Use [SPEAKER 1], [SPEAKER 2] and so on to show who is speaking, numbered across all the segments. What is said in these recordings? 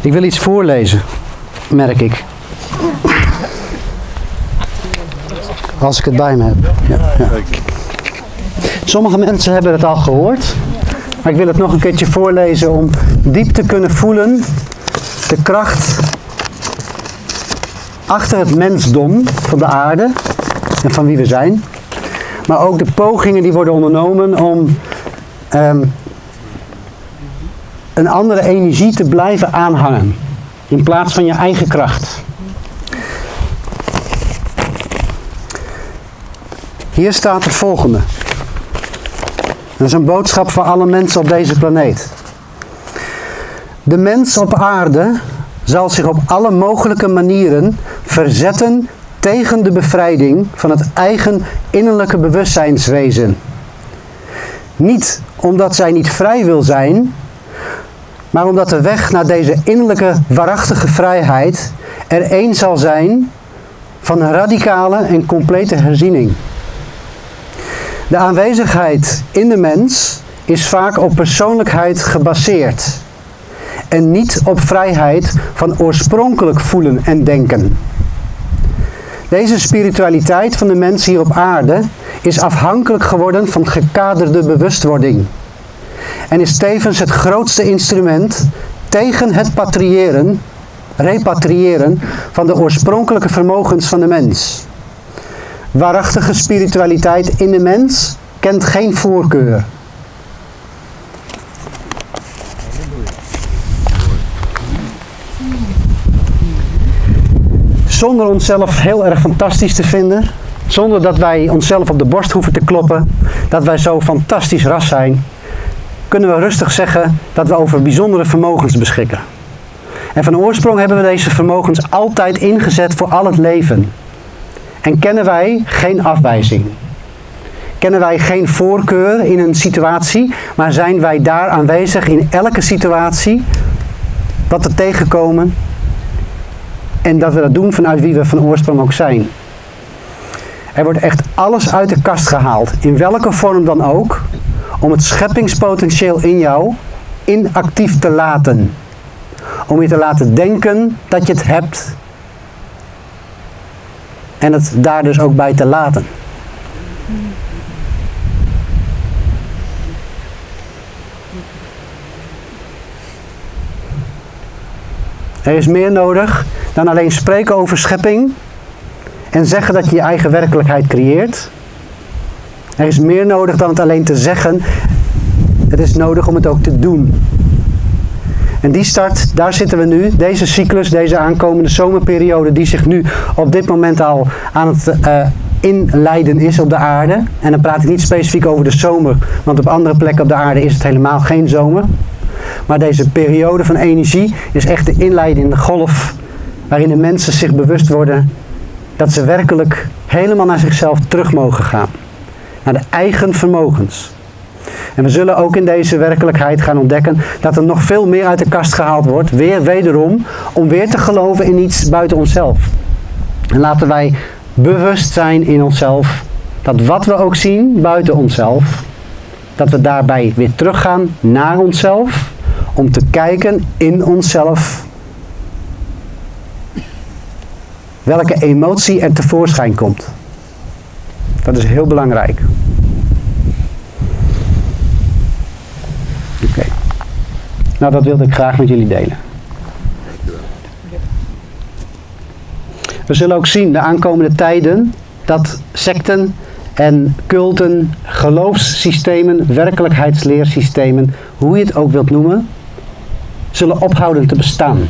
[SPEAKER 1] Ik wil iets voorlezen, merk ik. Als ik het bij me heb. Ja. Sommige mensen hebben het al gehoord. Maar ik wil het nog een keertje voorlezen om diep te kunnen voelen de kracht achter het mensdom van de aarde en van wie we zijn. Maar ook de pogingen die worden ondernomen om ehm, een andere energie te blijven aanhangen. In plaats van je eigen kracht. Hier staat het volgende. Dat is een boodschap voor alle mensen op deze planeet. De mens op aarde zal zich op alle mogelijke manieren verzetten tegen de bevrijding van het eigen innerlijke bewustzijnswezen. Niet omdat zij niet vrij wil zijn, maar omdat de weg naar deze innerlijke waarachtige vrijheid er één zal zijn van een radicale en complete herziening. De aanwezigheid in de mens is vaak op persoonlijkheid gebaseerd en niet op vrijheid van oorspronkelijk voelen en denken. Deze spiritualiteit van de mens hier op aarde is afhankelijk geworden van gekaderde bewustwording en is tevens het grootste instrument tegen het patriëren, repatriëren van de oorspronkelijke vermogens van de mens. Waarachtige spiritualiteit in de mens kent geen voorkeur. Zonder onszelf heel erg fantastisch te vinden, zonder dat wij onszelf op de borst hoeven te kloppen, dat wij zo fantastisch ras zijn, kunnen we rustig zeggen dat we over bijzondere vermogens beschikken. En van oorsprong hebben we deze vermogens altijd ingezet voor al het leven. En kennen wij geen afwijzing. Kennen wij geen voorkeur in een situatie, maar zijn wij daar aanwezig in elke situatie, wat we tegenkomen en dat we dat doen vanuit wie we van oorsprong ook zijn. Er wordt echt alles uit de kast gehaald, in welke vorm dan ook, om het scheppingspotentieel in jou inactief te laten. Om je te laten denken dat je het hebt en het daar dus ook bij te laten. Er is meer nodig dan alleen spreken over schepping en zeggen dat je je eigen werkelijkheid creëert. Er is meer nodig dan het alleen te zeggen. Het is nodig om het ook te doen. En die start, daar zitten we nu. Deze cyclus, deze aankomende zomerperiode die zich nu op dit moment al aan het uh, inleiden is op de aarde. En dan praat ik niet specifiek over de zomer, want op andere plekken op de aarde is het helemaal geen zomer. Maar deze periode van energie is echt de inleidende golf waarin de mensen zich bewust worden dat ze werkelijk helemaal naar zichzelf terug mogen gaan. Naar de eigen vermogens. En we zullen ook in deze werkelijkheid gaan ontdekken dat er nog veel meer uit de kast gehaald wordt, weer wederom, om weer te geloven in iets buiten onszelf. En laten wij bewust zijn in onszelf, dat wat we ook zien buiten onszelf, dat we daarbij weer teruggaan naar onszelf, om te kijken in onszelf welke emotie er tevoorschijn komt. Dat is heel belangrijk. Oké. Nou, dat wilde ik graag met jullie delen. We zullen ook zien de aankomende tijden dat secten en culten, geloofssystemen, werkelijkheidsleersystemen, hoe je het ook wilt noemen, zullen ophouden te bestaan.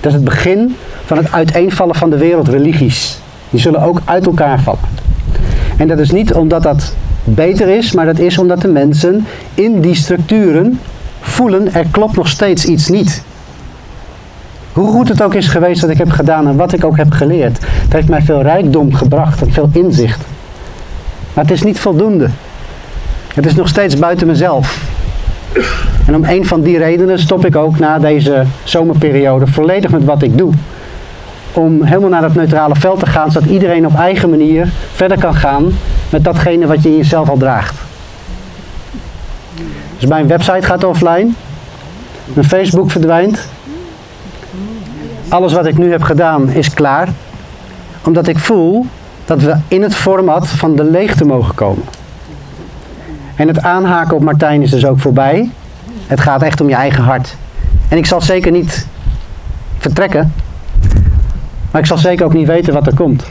[SPEAKER 1] Dat is het begin van het uiteenvallen van de wereldreligies. Die zullen ook uit elkaar vallen. En dat is niet omdat dat beter is, maar dat is omdat de mensen in die structuren voelen er klopt nog steeds iets niet. Hoe goed het ook is geweest wat ik heb gedaan en wat ik ook heb geleerd. Het heeft mij veel rijkdom gebracht en veel inzicht. Maar het is niet voldoende. Het is nog steeds buiten mezelf. En om een van die redenen stop ik ook na deze zomerperiode volledig met wat ik doe. Om helemaal naar dat neutrale veld te gaan, zodat iedereen op eigen manier verder kan gaan met datgene wat je in jezelf al draagt. Dus mijn website gaat offline. Mijn Facebook verdwijnt. Alles wat ik nu heb gedaan is klaar. Omdat ik voel dat we in het format van de leegte mogen komen. En het aanhaken op Martijn is dus ook voorbij. Het gaat echt om je eigen hart. En ik zal zeker niet vertrekken. Maar ik zal zeker ook niet weten wat er komt.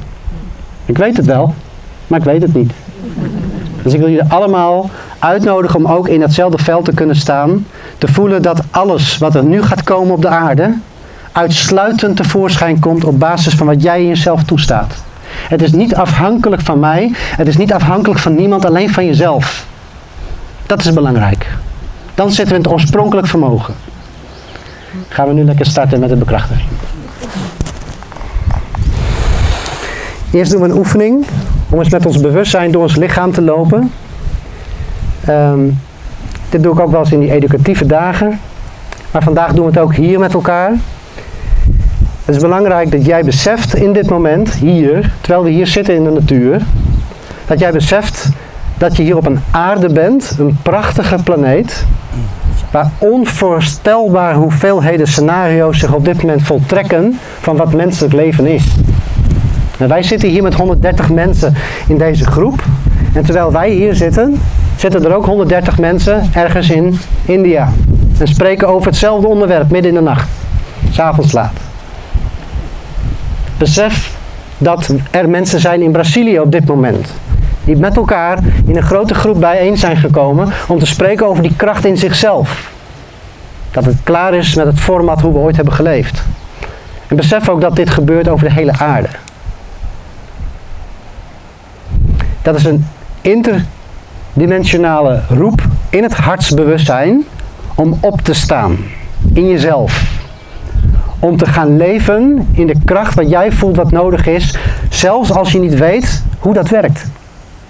[SPEAKER 1] Ik weet het wel, maar ik weet het niet. Dus ik wil jullie allemaal uitnodigen om ook in datzelfde veld te kunnen staan. Te voelen dat alles wat er nu gaat komen op de aarde, uitsluitend tevoorschijn komt op basis van wat jij in jezelf toestaat. Het is niet afhankelijk van mij, het is niet afhankelijk van niemand, alleen van jezelf. Dat is belangrijk. Dan zitten we in het oorspronkelijk vermogen. Gaan we nu lekker starten met de bekrachtiging. Eerst doen we een oefening om eens met ons bewustzijn door ons lichaam te lopen. Ehm, dit doe ik ook wel eens in die educatieve dagen. Maar vandaag doen we het ook hier met elkaar. Het is belangrijk dat jij beseft in dit moment, hier, terwijl we hier zitten in de natuur, dat jij beseft dat je hier op een aarde bent, een prachtige planeet, waar onvoorstelbare hoeveelheden scenario's zich op dit moment voltrekken van wat menselijk leven is. En wij zitten hier met 130 mensen in deze groep. En terwijl wij hier zitten, zitten er ook 130 mensen ergens in India. En spreken over hetzelfde onderwerp midden in de nacht. S'avonds laat. Besef dat er mensen zijn in Brazilië op dit moment. Die met elkaar in een grote groep bijeen zijn gekomen om te spreken over die kracht in zichzelf. Dat het klaar is met het format hoe we ooit hebben geleefd. En besef ook dat dit gebeurt over de hele aarde. Dat is een interdimensionale roep in het hartsbewustzijn om op te staan in jezelf. Om te gaan leven in de kracht wat jij voelt wat nodig is, zelfs als je niet weet hoe dat werkt.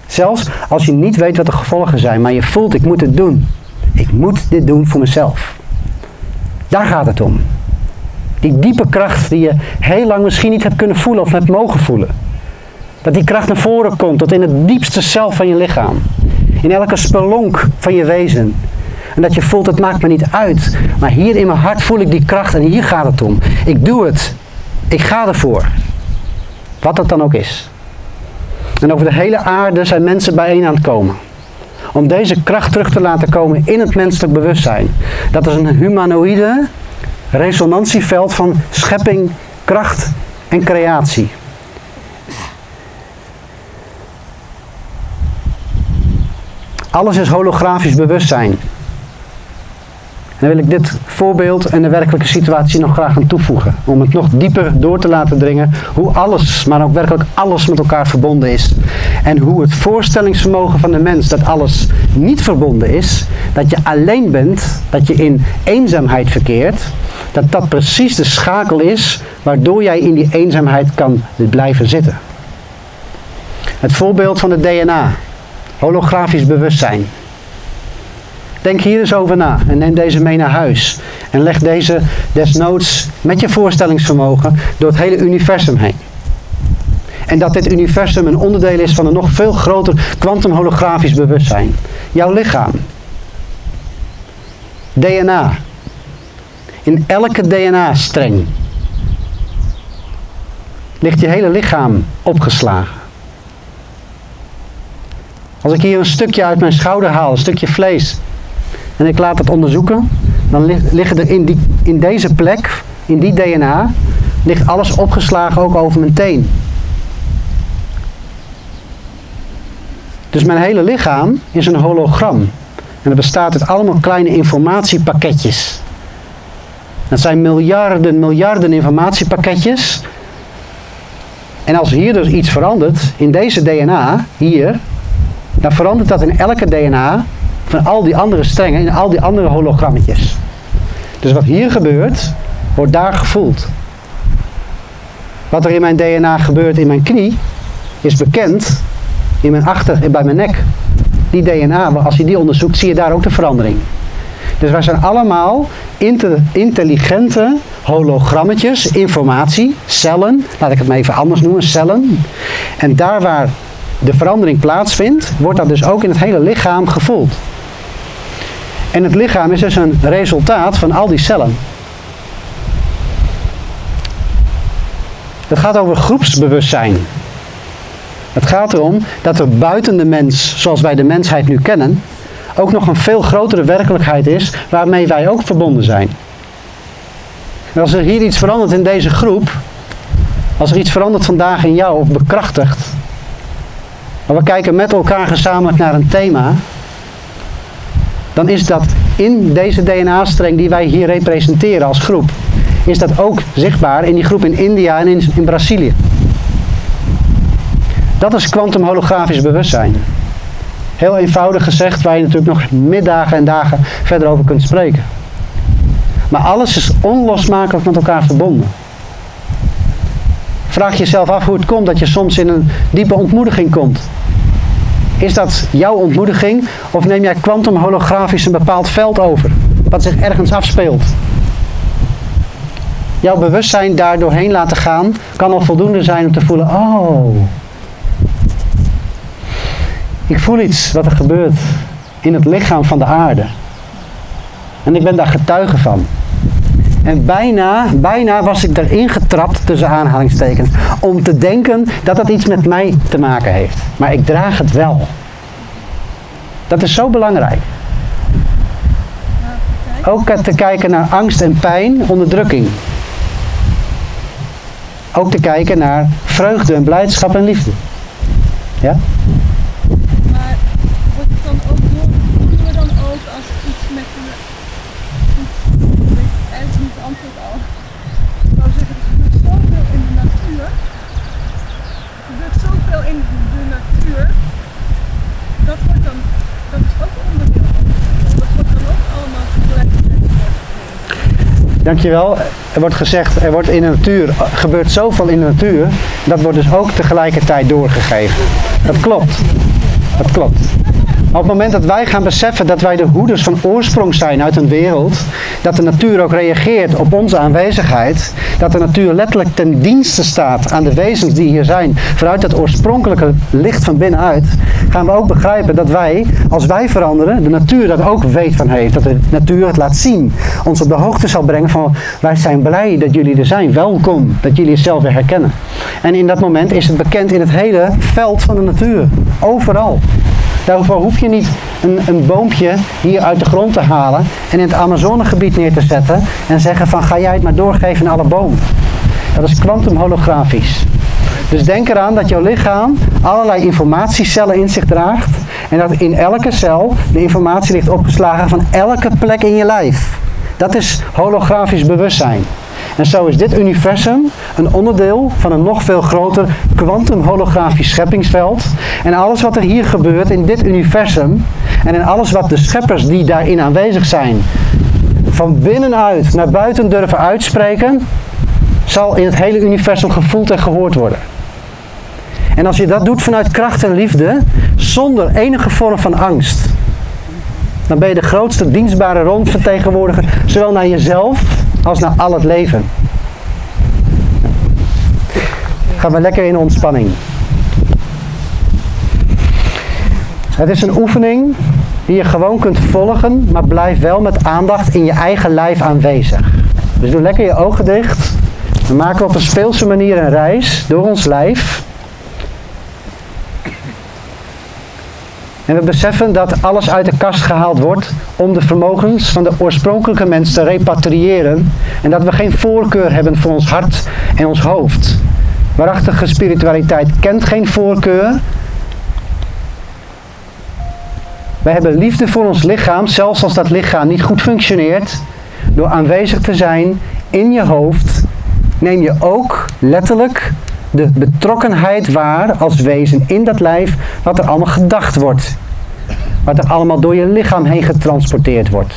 [SPEAKER 1] Zelfs als je niet weet wat de gevolgen zijn, maar je voelt ik moet het doen. Ik moet dit doen voor mezelf. Daar gaat het om. Die diepe kracht die je heel lang misschien niet hebt kunnen voelen of hebt mogen voelen. Dat die kracht naar voren komt tot in het diepste zelf van je lichaam. In elke spelonk van je wezen. En dat je voelt, het maakt me niet uit. Maar hier in mijn hart voel ik die kracht en hier gaat het om. Ik doe het. Ik ga ervoor. Wat dat dan ook is. En over de hele aarde zijn mensen bijeen aan het komen. Om deze kracht terug te laten komen in het menselijk bewustzijn. Dat is een humanoïde resonantieveld van schepping, kracht en creatie. Alles is holografisch bewustzijn. En dan wil ik dit voorbeeld en de werkelijke situatie nog graag aan toevoegen. Om het nog dieper door te laten dringen hoe alles, maar ook werkelijk alles met elkaar verbonden is. En hoe het voorstellingsvermogen van de mens dat alles niet verbonden is, dat je alleen bent, dat je in eenzaamheid verkeert, dat dat precies de schakel is waardoor jij in die eenzaamheid kan blijven zitten. Het voorbeeld van het DNA. Holografisch bewustzijn. Denk hier eens over na en neem deze mee naar huis. En leg deze desnoods met je voorstellingsvermogen door het hele universum heen. En dat dit universum een onderdeel is van een nog veel groter kwantumholografisch bewustzijn. Jouw lichaam. DNA. In elke DNA-streng ligt je hele lichaam opgeslagen. Als ik hier een stukje uit mijn schouder haal, een stukje vlees, en ik laat het onderzoeken, dan liggen er in, die, in deze plek, in die DNA, ligt alles opgeslagen ook over mijn teen. Dus mijn hele lichaam is een hologram. En dat bestaat uit allemaal kleine informatiepakketjes. Dat zijn miljarden, miljarden informatiepakketjes. En als hier dus iets verandert, in deze DNA, hier, dan verandert dat in elke DNA van al die andere strengen, in al die andere hologrammetjes. Dus wat hier gebeurt, wordt daar gevoeld. Wat er in mijn DNA gebeurt in mijn knie, is bekend in mijn achter, bij mijn nek. Die DNA, als je die onderzoekt, zie je daar ook de verandering. Dus wij zijn allemaal intelligente hologrammetjes, informatie, cellen, laat ik het maar even anders noemen, cellen. En daar waar de verandering plaatsvindt, wordt dat dus ook in het hele lichaam gevoeld. En het lichaam is dus een resultaat van al die cellen. Het gaat over groepsbewustzijn. Het gaat erom dat er buiten de mens, zoals wij de mensheid nu kennen, ook nog een veel grotere werkelijkheid is waarmee wij ook verbonden zijn. Als er hier iets verandert in deze groep, als er iets verandert vandaag in jou of bekrachtigt, maar we kijken met elkaar gezamenlijk naar een thema, dan is dat in deze DNA-streng die wij hier representeren als groep, is dat ook zichtbaar in die groep in India en in, in Brazilië. Dat is kwantumholografisch bewustzijn. Heel eenvoudig gezegd, waar je natuurlijk nog middagen en dagen verder over kunt spreken. Maar alles is onlosmakelijk met elkaar verbonden. Vraag jezelf af hoe het komt dat je soms in een diepe ontmoediging komt. Is dat jouw ontmoediging of neem jij kwantumholografisch een bepaald veld over? Wat zich ergens afspeelt? Jouw bewustzijn daar doorheen laten gaan kan al voldoende zijn om te voelen, oh, ik voel iets wat er gebeurt in het lichaam van de aarde. En ik ben daar getuige van. En bijna, bijna was ik erin getrapt, tussen aanhalingstekens, om te denken dat dat iets met mij te maken heeft. Maar ik draag het wel. Dat is zo belangrijk. Ook te kijken naar angst en pijn, onderdrukking. Ook te kijken naar vreugde en blijdschap en liefde. Ja? Dankjewel. Er wordt gezegd, er wordt in de natuur, gebeurt zoveel in de natuur, dat wordt dus ook tegelijkertijd doorgegeven. Dat klopt. Dat klopt. Op het moment dat wij gaan beseffen dat wij de hoeders van oorsprong zijn uit een wereld, dat de natuur ook reageert op onze aanwezigheid, dat de natuur letterlijk ten dienste staat aan de wezens die hier zijn, vanuit het oorspronkelijke licht van binnenuit, gaan we ook begrijpen dat wij, als wij veranderen, de natuur dat ook weet van heeft. Dat de natuur het laat zien. Ons op de hoogte zal brengen van, wij zijn blij dat jullie er zijn. Welkom, dat jullie jezelf weer herkennen. En in dat moment is het bekend in het hele veld van de natuur. Overal. Daarvoor hoef je niet een, een boompje hier uit de grond te halen en in het Amazonegebied neer te zetten en zeggen van ga jij het maar doorgeven aan alle bomen. Dat is kwantumholografisch. Dus denk eraan dat jouw lichaam allerlei informatiecellen in zich draagt en dat in elke cel de informatie ligt opgeslagen van elke plek in je lijf. Dat is holografisch bewustzijn. En zo is dit universum een onderdeel van een nog veel groter kwantumholografisch scheppingsveld. En alles wat er hier gebeurt in dit universum en in alles wat de scheppers die daarin aanwezig zijn van binnenuit naar buiten durven uitspreken, zal in het hele universum gevoeld en gehoord worden. En als je dat doet vanuit kracht en liefde, zonder enige vorm van angst, dan ben je de grootste dienstbare rondvertegenwoordiger, zowel naar jezelf als naar al het leven. Gaan we lekker in ontspanning. Het is een oefening die je gewoon kunt volgen, maar blijf wel met aandacht in je eigen lijf aanwezig. Dus doe lekker je ogen dicht. We maken op een speelse manier een reis door ons lijf. En we beseffen dat alles uit de kast gehaald wordt om de vermogens van de oorspronkelijke mens te repatriëren. En dat we geen voorkeur hebben voor ons hart en ons hoofd. Waarachtige spiritualiteit kent geen voorkeur. Wij hebben liefde voor ons lichaam, zelfs als dat lichaam niet goed functioneert. Door aanwezig te zijn in je hoofd, neem je ook letterlijk de betrokkenheid waar als wezen in dat lijf wat er allemaal gedacht wordt. Wat er allemaal door je lichaam heen getransporteerd wordt.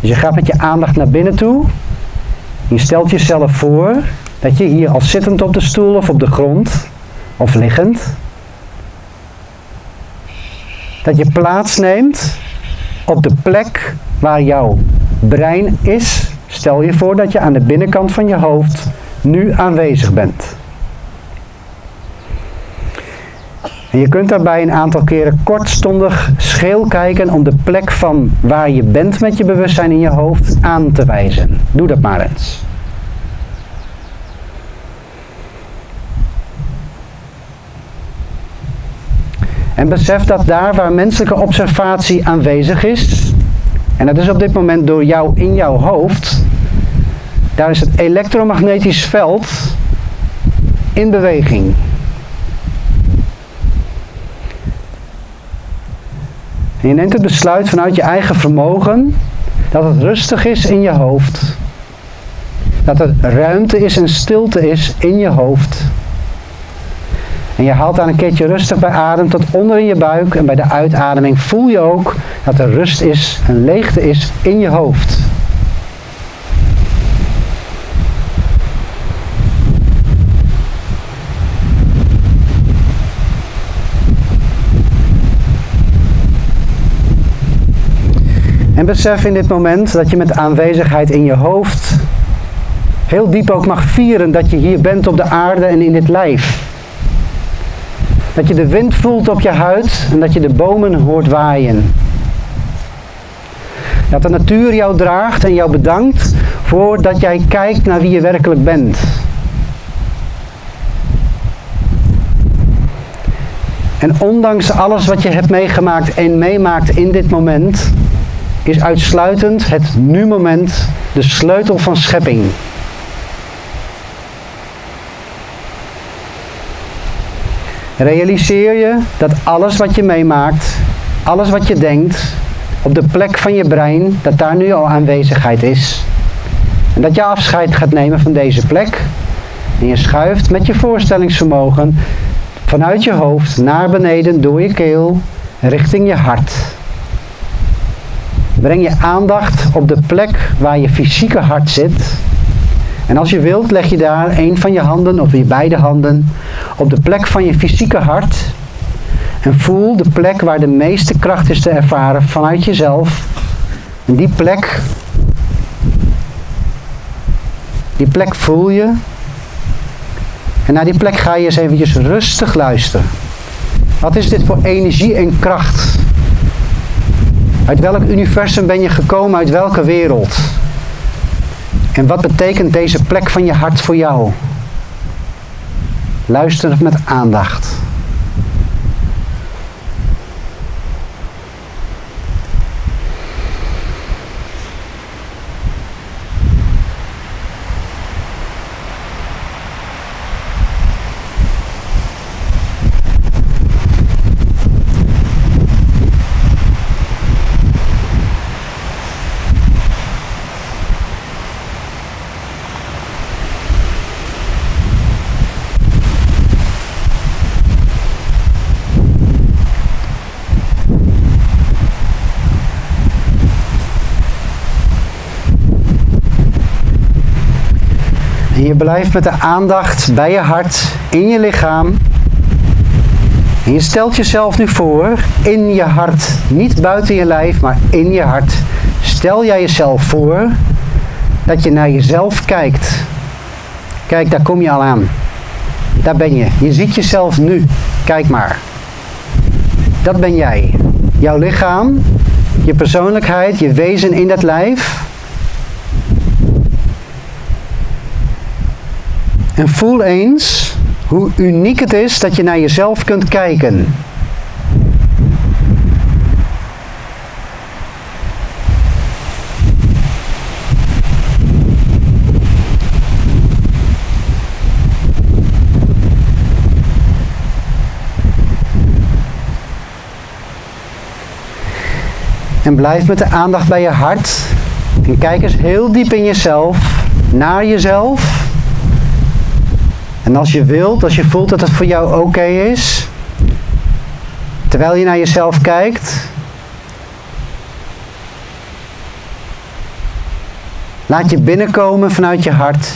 [SPEAKER 1] Dus je gaat met je aandacht naar binnen toe. Je stelt jezelf voor dat je hier al zittend op de stoel of op de grond of liggend. Dat je plaatsneemt op de plek waar jouw brein is. Stel je voor dat je aan de binnenkant van je hoofd nu aanwezig bent. En je kunt daarbij een aantal keren kortstondig scheel kijken om de plek van waar je bent met je bewustzijn in je hoofd aan te wijzen. Doe dat maar eens. En besef dat daar waar menselijke observatie aanwezig is, en dat is op dit moment door jou in jouw hoofd, daar is het elektromagnetisch veld in beweging. En je neemt het besluit vanuit je eigen vermogen dat het rustig is in je hoofd. Dat er ruimte is en stilte is in je hoofd. En je haalt daar een keertje rustig bij adem tot onder in je buik. En bij de uitademing voel je ook dat er rust is en leegte is in je hoofd. En besef in dit moment dat je met aanwezigheid in je hoofd heel diep ook mag vieren dat je hier bent op de aarde en in dit lijf. Dat je de wind voelt op je huid en dat je de bomen hoort waaien. Dat de natuur jou draagt en jou bedankt voordat jij kijkt naar wie je werkelijk bent. En ondanks alles wat je hebt meegemaakt en meemaakt in dit moment, is uitsluitend het nu-moment de sleutel van schepping. Realiseer je dat alles wat je meemaakt, alles wat je denkt, op de plek van je brein, dat daar nu al aanwezigheid is. En dat je afscheid gaat nemen van deze plek. En je schuift met je voorstellingsvermogen vanuit je hoofd naar beneden door je keel richting je hart. Breng je aandacht op de plek waar je fysieke hart zit. En als je wilt, leg je daar een van je handen of je beide handen op de plek van je fysieke hart. En voel de plek waar de meeste kracht is te ervaren vanuit jezelf. En die plek, die plek voel je. En naar die plek ga je eens eventjes rustig luisteren. Wat is dit voor energie en kracht? Uit welk universum ben je gekomen? Uit welke wereld? En wat betekent deze plek van je hart voor jou? Luister met aandacht. En je blijft met de aandacht bij je hart, in je lichaam. En je stelt jezelf nu voor, in je hart, niet buiten je lijf, maar in je hart. Stel jij jezelf voor dat je naar jezelf kijkt. Kijk, daar kom je al aan. Daar ben je. Je ziet jezelf nu. Kijk maar. Dat ben jij. Jouw lichaam, je persoonlijkheid, je wezen in dat lijf. En voel eens hoe uniek het is dat je naar jezelf kunt kijken. En blijf met de aandacht bij je hart. En kijk eens heel diep in jezelf, naar jezelf. En als je wilt, als je voelt dat het voor jou oké is, terwijl je naar jezelf kijkt, laat je binnenkomen vanuit je hart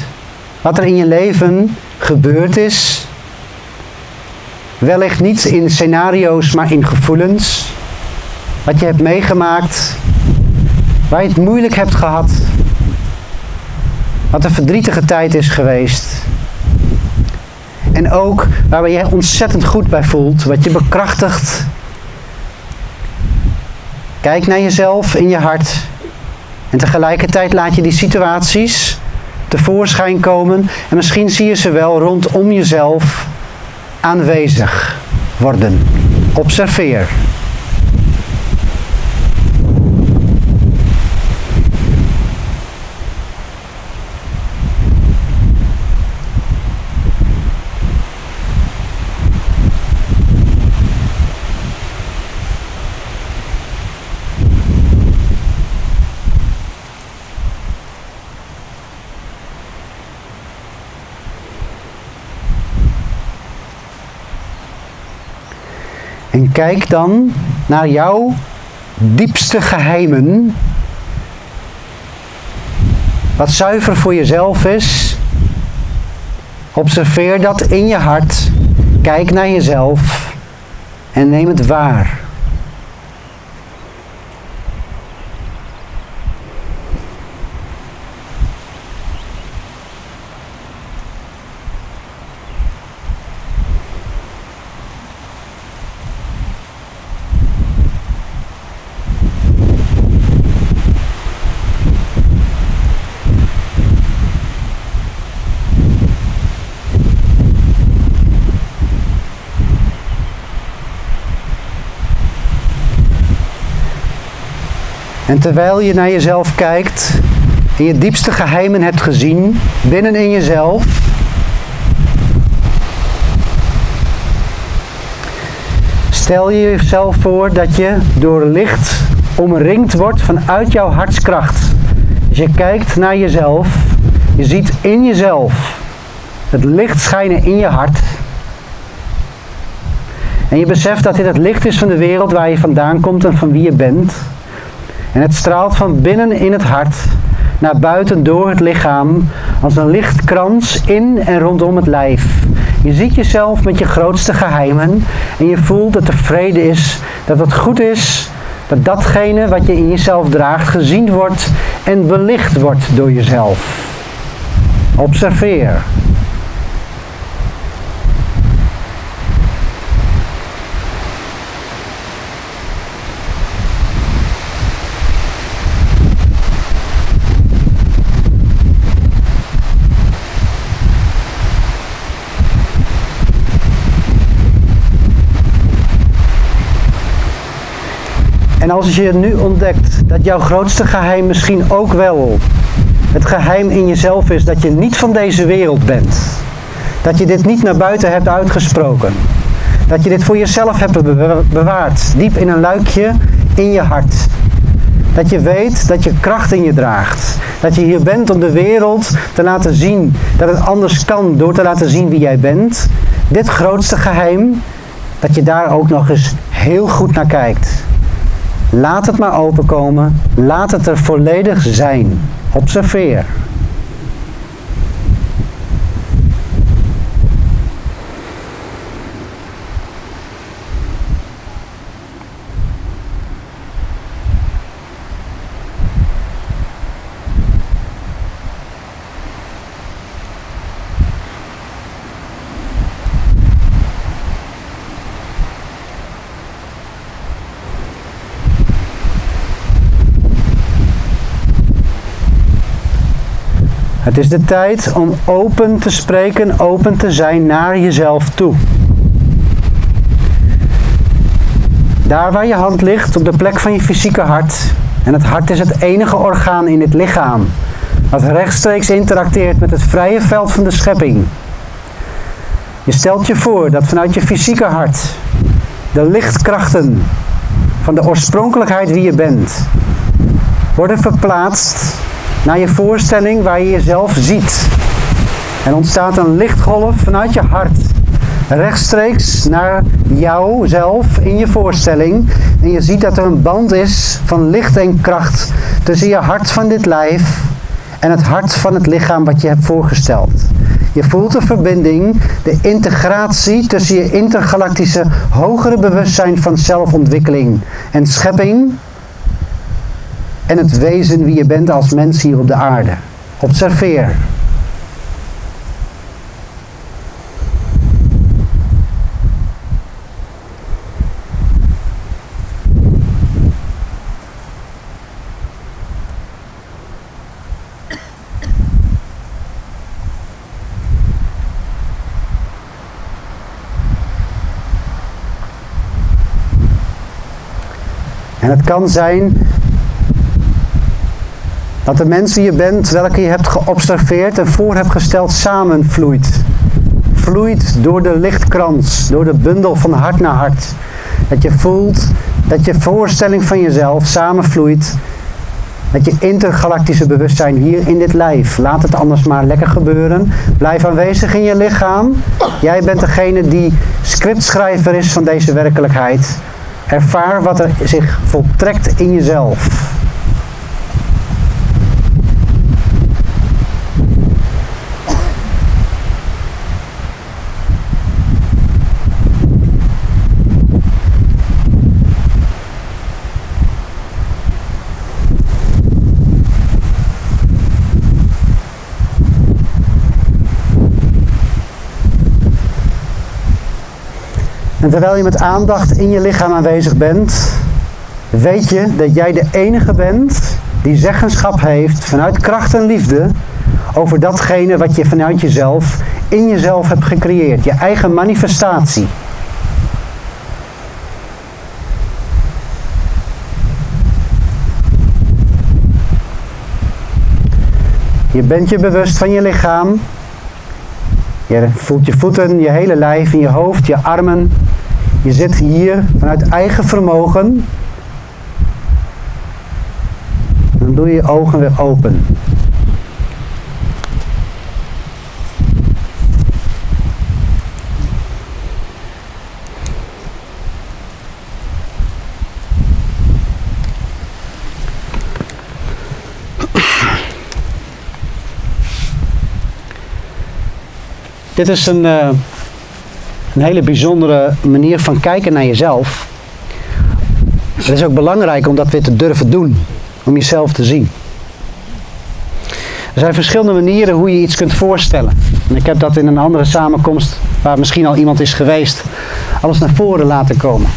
[SPEAKER 1] wat er in je leven gebeurd is. Wellicht niet in scenario's, maar in gevoelens. Wat je hebt meegemaakt, waar je het moeilijk hebt gehad, wat een verdrietige tijd is geweest. En ook waar je ontzettend goed bij voelt, wat je bekrachtigt. Kijk naar jezelf in je hart. En tegelijkertijd laat je die situaties tevoorschijn komen. En misschien zie je ze wel rondom jezelf aanwezig worden. Observeer. Kijk dan naar jouw diepste geheimen. Wat zuiver voor jezelf is. Observeer dat in je hart. Kijk naar jezelf en neem het waar. En terwijl je naar jezelf kijkt en je diepste geheimen hebt gezien binnenin jezelf, stel je jezelf voor dat je door licht omringd wordt vanuit jouw hartskracht. Dus je kijkt naar jezelf, je ziet in jezelf het licht schijnen in je hart. En je beseft dat dit het licht is van de wereld waar je vandaan komt en van wie je bent. En het straalt van binnen in het hart naar buiten door het lichaam als een lichtkrans in en rondom het lijf. Je ziet jezelf met je grootste geheimen en je voelt dat er vrede is, dat het goed is, dat datgene wat je in jezelf draagt gezien wordt en belicht wordt door jezelf. Observeer. En als je nu ontdekt dat jouw grootste geheim misschien ook wel het geheim in jezelf is dat je niet van deze wereld bent. Dat je dit niet naar buiten hebt uitgesproken. Dat je dit voor jezelf hebt bewaard, diep in een luikje in je hart. Dat je weet dat je kracht in je draagt. Dat je hier bent om de wereld te laten zien dat het anders kan door te laten zien wie jij bent. Dit grootste geheim, dat je daar ook nog eens heel goed naar kijkt. Laat het maar openkomen. Laat het er volledig zijn. Observeer. Het is de tijd om open te spreken, open te zijn naar jezelf toe. Daar waar je hand ligt, op de plek van je fysieke hart. En het hart is het enige orgaan in het lichaam dat rechtstreeks interacteert met het vrije veld van de schepping. Je stelt je voor dat vanuit je fysieke hart de lichtkrachten van de oorspronkelijkheid wie je bent worden verplaatst naar je voorstelling waar je jezelf ziet. En ontstaat een lichtgolf vanuit je hart. Rechtstreeks naar jouzelf in je voorstelling. En je ziet dat er een band is van licht en kracht tussen je hart van dit lijf en het hart van het lichaam wat je hebt voorgesteld. Je voelt de verbinding, de integratie tussen je intergalactische hogere bewustzijn van zelfontwikkeling en schepping en het wezen wie je bent als mens hier op de aarde. Observeer. En het kan zijn dat de mens die je bent, welke je hebt geobserveerd en voor hebt gesteld, samenvloeit. Vloeit door de lichtkrans, door de bundel van hart naar hart. Dat je voelt dat je voorstelling van jezelf samenvloeit met je intergalactische bewustzijn hier in dit lijf. Laat het anders maar lekker gebeuren. Blijf aanwezig in je lichaam. Jij bent degene die scriptschrijver is van deze werkelijkheid. Ervaar wat er zich voltrekt in jezelf. En terwijl je met aandacht in je lichaam aanwezig bent, weet je dat jij de enige bent die zeggenschap heeft vanuit kracht en liefde over datgene wat je vanuit jezelf in jezelf hebt gecreëerd. Je eigen manifestatie. Je bent je bewust van je lichaam. Je voelt je voeten, je hele lijf, in je hoofd, je armen, je zit hier vanuit eigen vermogen. Dan doe je je ogen weer open. Dit is een, uh, een hele bijzondere manier van kijken naar jezelf. Het is ook belangrijk om dat weer te durven doen. Om jezelf te zien. Er zijn verschillende manieren hoe je iets kunt voorstellen. En ik heb dat in een andere samenkomst, waar misschien al iemand is geweest, alles naar voren laten komen.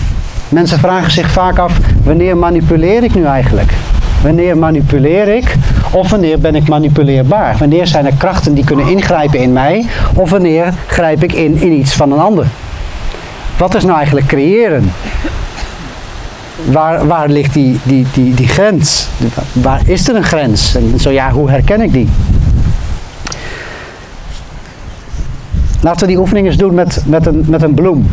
[SPEAKER 1] Mensen vragen zich vaak af, wanneer manipuleer ik nu eigenlijk? Wanneer manipuleer ik? Of wanneer ben ik manipuleerbaar? Wanneer zijn er krachten die kunnen ingrijpen in mij? Of wanneer grijp ik in in iets van een ander? Wat is nou eigenlijk creëren? Waar, waar ligt die, die, die, die grens? Waar is er een grens? En zo ja, hoe herken ik die? Laten we die oefening eens doen met, met, een, met een bloem.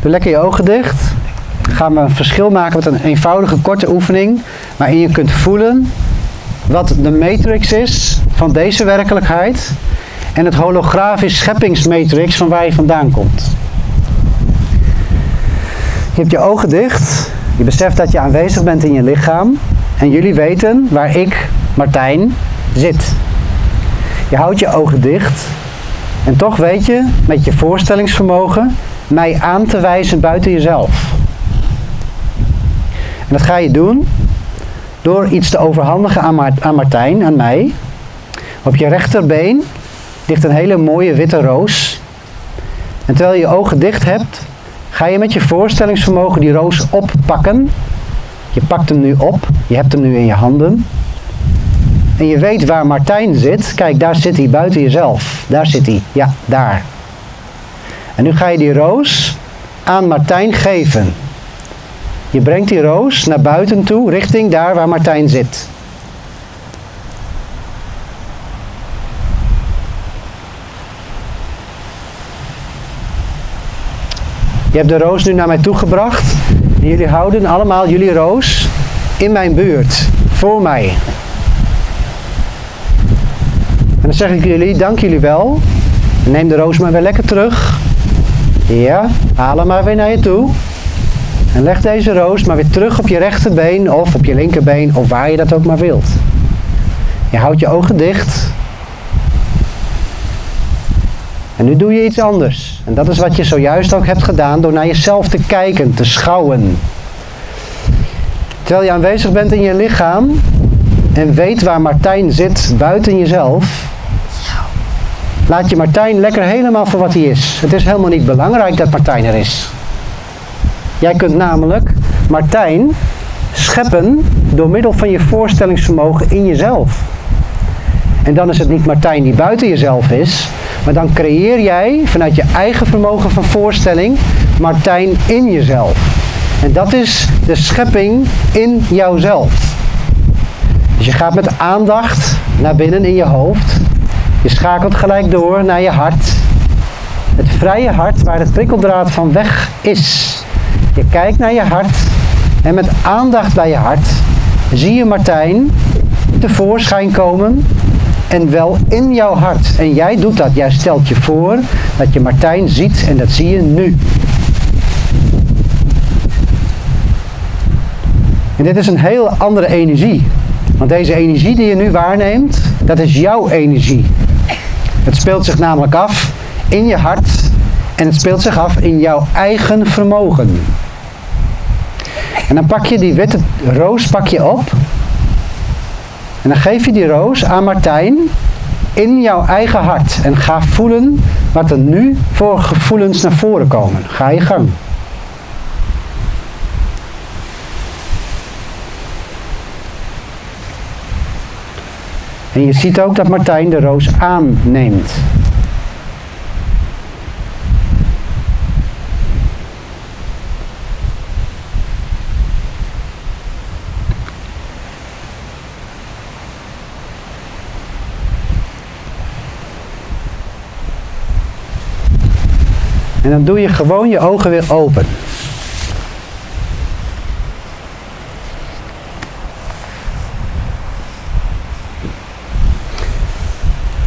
[SPEAKER 1] Doe lekker je ogen dicht. Gaan we een verschil maken met een eenvoudige korte oefening. Waarin je kunt voelen wat de matrix is van deze werkelijkheid. En het holografisch scheppingsmatrix van waar je vandaan komt. Je hebt je ogen dicht. Je beseft dat je aanwezig bent in je lichaam. En jullie weten waar ik, Martijn, zit. Je houdt je ogen dicht. En toch weet je, met je voorstellingsvermogen, mij aan te wijzen buiten jezelf. En dat ga je doen door iets te overhandigen aan, aan Martijn, aan mij. Op je rechterbeen ligt een hele mooie witte roos. En terwijl je je ogen dicht hebt, ga je met je voorstellingsvermogen die roos oppakken. Je pakt hem nu op, je hebt hem nu in je handen. En je weet waar Martijn zit. Kijk, daar zit hij buiten jezelf. Daar zit hij. Ja, daar. En nu ga je die roos aan Martijn geven. Je brengt die roos naar buiten toe, richting daar waar Martijn zit. Je hebt de roos nu naar mij toe gebracht. En jullie houden allemaal jullie roos in mijn buurt, voor mij. En dan zeg ik jullie, dank jullie wel. Neem de roos maar weer lekker terug. Ja, haal hem maar weer naar je toe. En leg deze roos maar weer terug op je rechterbeen of op je linkerbeen of waar je dat ook maar wilt. Je houdt je ogen dicht. En nu doe je iets anders. En dat is wat je zojuist ook hebt gedaan door naar jezelf te kijken, te schouwen. Terwijl je aanwezig bent in je lichaam en weet waar Martijn zit buiten jezelf, laat je Martijn lekker helemaal voor wat hij is. Het is helemaal niet belangrijk dat Martijn er is. Jij kunt namelijk Martijn scheppen door middel van je voorstellingsvermogen in jezelf. En dan is het niet Martijn die buiten jezelf is, maar dan creëer jij vanuit je eigen vermogen van voorstelling Martijn in jezelf. En dat is de schepping in jouzelf. Dus je gaat met aandacht naar binnen in je hoofd. Je schakelt gelijk door naar je hart. Het vrije hart waar het prikkeldraad van weg is. Je kijkt naar je hart en met aandacht bij je hart zie je Martijn tevoorschijn komen en wel in jouw hart. En jij doet dat. Jij stelt je voor dat je Martijn ziet en dat zie je nu. En dit is een hele andere energie. Want deze energie die je nu waarneemt, dat is jouw energie. Het speelt zich namelijk af in je hart en het speelt zich af in jouw eigen vermogen. En dan pak je die witte roos pak je op en dan geef je die roos aan Martijn in jouw eigen hart. En ga voelen wat er nu voor gevoelens naar voren komen. Ga je gang. En je ziet ook dat Martijn de roos aanneemt. En dan doe je gewoon je ogen weer open.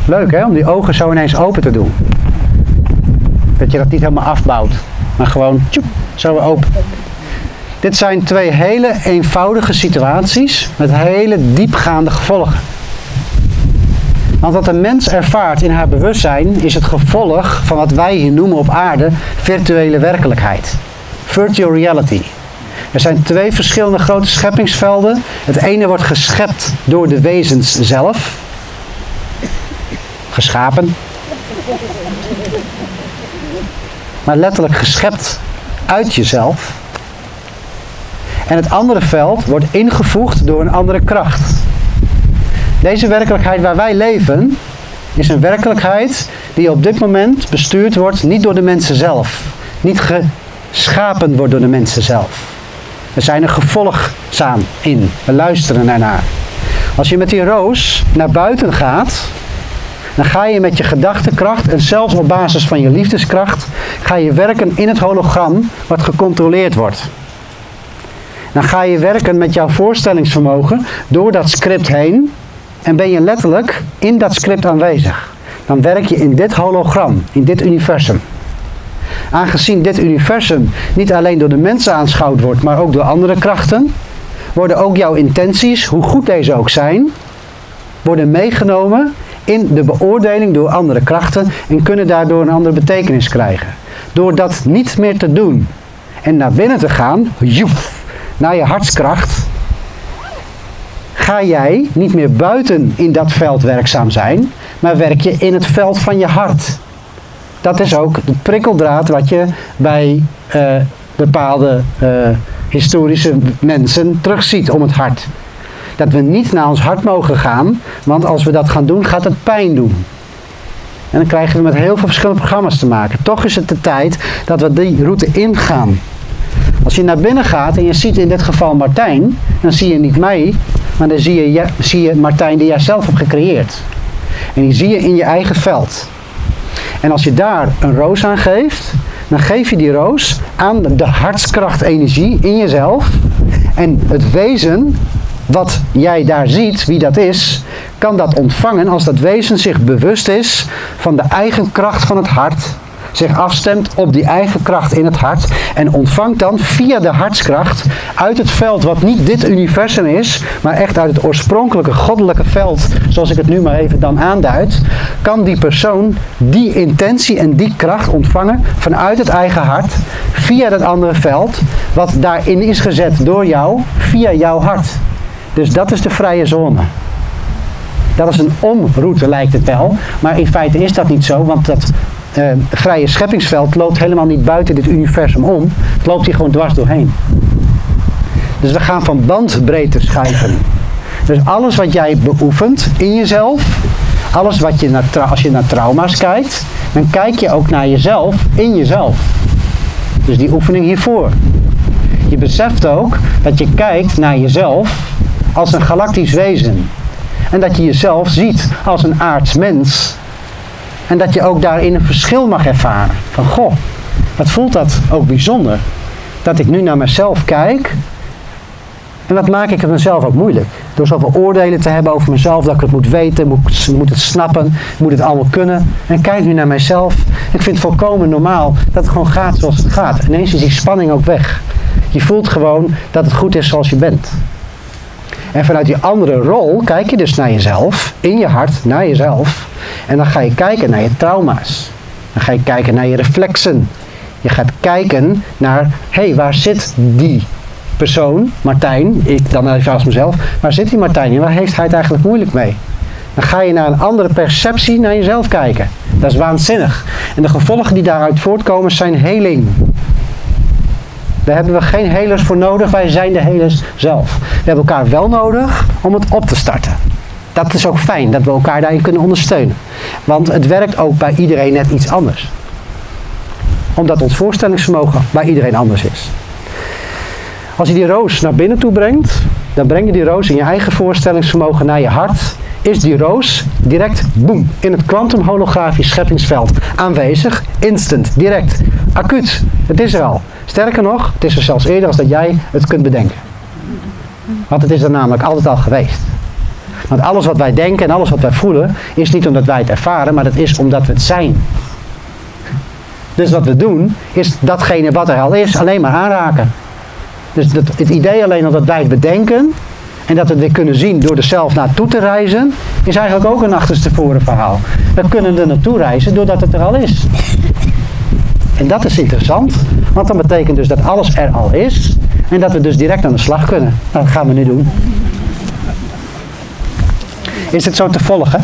[SPEAKER 1] Leuk hè, om die ogen zo ineens open te doen. Dat je dat niet helemaal afbouwt, maar gewoon tjoep, zo open. Dit zijn twee hele eenvoudige situaties met hele diepgaande gevolgen. Want wat een mens ervaart in haar bewustzijn is het gevolg van wat wij hier noemen op aarde virtuele werkelijkheid. Virtual reality. Er zijn twee verschillende grote scheppingsvelden. Het ene wordt geschept door de wezens zelf. Geschapen. Maar letterlijk geschept uit jezelf. En het andere veld wordt ingevoegd door een andere kracht. Deze werkelijkheid waar wij leven, is een werkelijkheid die op dit moment bestuurd wordt niet door de mensen zelf. Niet geschapen wordt door de mensen zelf. We zijn er gevolgzaam in. We luisteren ernaar. Als je met die roos naar buiten gaat, dan ga je met je gedachtekracht en zelfs op basis van je liefdeskracht, ga je werken in het hologram wat gecontroleerd wordt. Dan ga je werken met jouw voorstellingsvermogen door dat script heen en ben je letterlijk in dat script aanwezig. Dan werk je in dit hologram, in dit universum. Aangezien dit universum niet alleen door de mensen aanschouwd wordt, maar ook door andere krachten, worden ook jouw intenties, hoe goed deze ook zijn, worden meegenomen in de beoordeling door andere krachten en kunnen daardoor een andere betekenis krijgen. Door dat niet meer te doen en naar binnen te gaan, joef, naar je hartskracht, ga jij niet meer buiten in dat veld werkzaam zijn, maar werk je in het veld van je hart. Dat is ook de prikkeldraad wat je bij uh, bepaalde uh, historische mensen terugziet om het hart. Dat we niet naar ons hart mogen gaan, want als we dat gaan doen, gaat het pijn doen. En dan krijgen we met heel veel verschillende programma's te maken. Toch is het de tijd dat we die route ingaan. Als je naar binnen gaat en je ziet in dit geval Martijn, dan zie je niet mij, maar dan zie je, zie je Martijn die jij zelf hebt gecreëerd. En die zie je in je eigen veld. En als je daar een roos aan geeft, dan geef je die roos aan de hartskrachtenergie in jezelf. En het wezen wat jij daar ziet, wie dat is, kan dat ontvangen als dat wezen zich bewust is van de eigen kracht van het hart zich afstemt op die eigen kracht in het hart en ontvangt dan via de hartskracht uit het veld wat niet dit universum is, maar echt uit het oorspronkelijke goddelijke veld, zoals ik het nu maar even dan aanduid, kan die persoon die intentie en die kracht ontvangen vanuit het eigen hart via dat andere veld, wat daarin is gezet door jou, via jouw hart. Dus dat is de vrije zone. Dat is een omroute lijkt het wel, maar in feite is dat niet zo, want dat uh, vrije scheppingsveld loopt helemaal niet buiten dit universum om. Het loopt hier gewoon dwars doorheen. Dus we gaan van bandbreedte schuiven. Dus alles wat jij beoefent in jezelf, alles wat je naar, als je naar trauma's kijkt, dan kijk je ook naar jezelf in jezelf. Dus die oefening hiervoor. Je beseft ook dat je kijkt naar jezelf als een galactisch wezen. En dat je jezelf ziet als een aards mens. En dat je ook daarin een verschil mag ervaren. Van goh, wat voelt dat ook bijzonder? Dat ik nu naar mezelf kijk. En wat maak ik het mezelf ook moeilijk? Door zoveel oordelen te hebben over mezelf, dat ik het moet weten, moet, moet het snappen, moet het allemaal kunnen. En kijk nu naar mijzelf. Ik vind het volkomen normaal dat het gewoon gaat zoals het gaat. Ineens is die spanning ook weg. Je voelt gewoon dat het goed is zoals je bent. En vanuit die andere rol kijk je dus naar jezelf, in je hart, naar jezelf. En dan ga je kijken naar je trauma's. Dan ga je kijken naar je reflexen. Je gaat kijken naar, hé, hey, waar zit die persoon, Martijn, ik dan even als mezelf, waar zit die Martijn in? Waar heeft hij het eigenlijk moeilijk mee? Dan ga je naar een andere perceptie naar jezelf kijken. Dat is waanzinnig. En de gevolgen die daaruit voortkomen zijn heling. Daar hebben we geen helers voor nodig, wij zijn de helers zelf. We hebben elkaar wel nodig om het op te starten. Dat is ook fijn, dat we elkaar daarin kunnen ondersteunen. Want het werkt ook bij iedereen net iets anders. Omdat ons voorstellingsvermogen bij iedereen anders is. Als je die roos naar binnen toe brengt, dan breng je die roos in je eigen voorstellingsvermogen naar je hart. Is die roos direct, boem, in het kwantumholografisch scheppingsveld aanwezig, instant, direct, acuut. Het is er al. Sterker nog, het is er zelfs eerder als dat jij het kunt bedenken. Want het is er namelijk altijd al geweest. Want alles wat wij denken en alles wat wij voelen, is niet omdat wij het ervaren, maar dat is omdat we het zijn. Dus wat we doen, is datgene wat er al is, alleen maar aanraken. Dus dat, het idee alleen al dat wij het bedenken en dat we het weer kunnen zien door er zelf naartoe te reizen, is eigenlijk ook een achterstevoren verhaal. We kunnen er naartoe reizen doordat het er al is. En dat is interessant, want dat betekent dus dat alles er al is en dat we dus direct aan de slag kunnen. Nou, dat gaan we nu doen. Is het zo te volgen?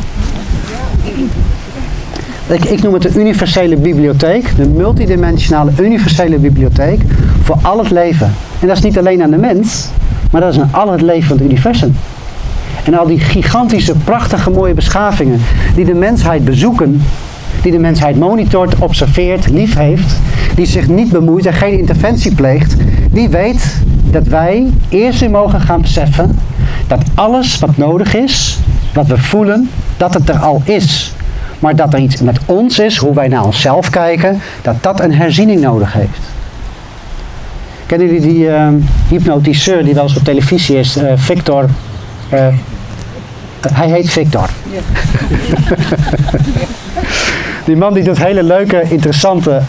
[SPEAKER 1] Ik, ik noem het de universele bibliotheek, de multidimensionale universele bibliotheek voor al het leven. En dat is niet alleen aan de mens, maar dat is aan al het leven van het universum. En al die gigantische, prachtige, mooie beschavingen die de mensheid bezoeken, die de mensheid monitort, observeert, lief heeft, die zich niet bemoeit en geen interventie pleegt, die weet dat wij eerst weer mogen gaan beseffen dat alles wat nodig is, wat we voelen, dat het er al is. Maar dat er iets met ons is, hoe wij naar onszelf kijken, dat dat een herziening nodig heeft. Kennen jullie die uh, hypnotiseur die wel eens op televisie is, uh, Victor? Uh, hij heet Victor. Die man die doet hele leuke, interessante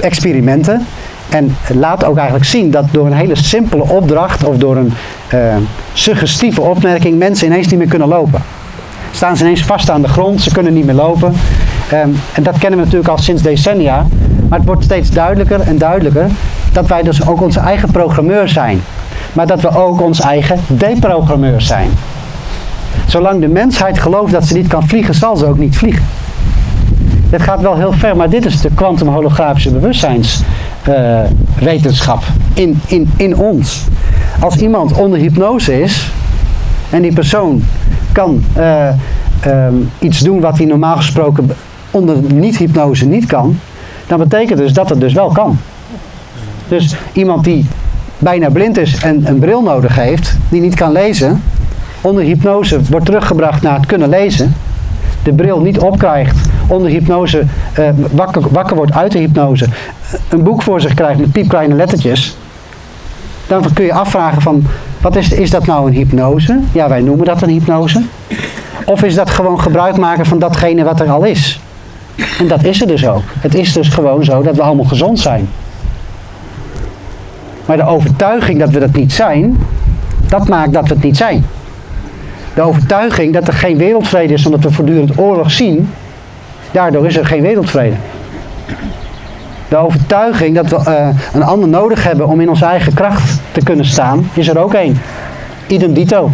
[SPEAKER 1] experimenten. En laat ook eigenlijk zien dat door een hele simpele opdracht of door een suggestieve opmerking mensen ineens niet meer kunnen lopen. Staan ze ineens vast aan de grond, ze kunnen niet meer lopen. Um, en dat kennen we natuurlijk al sinds decennia. Maar het wordt steeds duidelijker en duidelijker dat wij dus ook onze eigen programmeur zijn. Maar dat we ook ons eigen deprogrammeur zijn. Zolang de mensheid gelooft dat ze niet kan vliegen, zal ze ook niet vliegen. Dit gaat wel heel ver, maar dit is de kwantumholografische bewustzijnswetenschap uh, in, in, in ons. Als iemand onder hypnose is en die persoon kan uh, um, iets doen wat hij normaal gesproken onder niet-hypnose niet kan, dan betekent dus dat het dus wel kan. Dus iemand die bijna blind is en een bril nodig heeft, die niet kan lezen, onder hypnose wordt teruggebracht naar het kunnen lezen, de bril niet opkrijgt, onder hypnose uh, wakker, wakker wordt uit de hypnose, een boek voor zich krijgt met piepkleine lettertjes, dan kun je afvragen van, wat is, is dat nou een hypnose? Ja, wij noemen dat een hypnose. Of is dat gewoon gebruik maken van datgene wat er al is? En dat is er dus ook. Het is dus gewoon zo dat we allemaal gezond zijn. Maar de overtuiging dat we dat niet zijn, dat maakt dat we het niet zijn. De overtuiging dat er geen wereldvrede is omdat we voortdurend oorlog zien, daardoor is er geen wereldvrede. De overtuiging dat we uh, een ander nodig hebben om in onze eigen kracht te kunnen staan, is er ook één. Idem dito.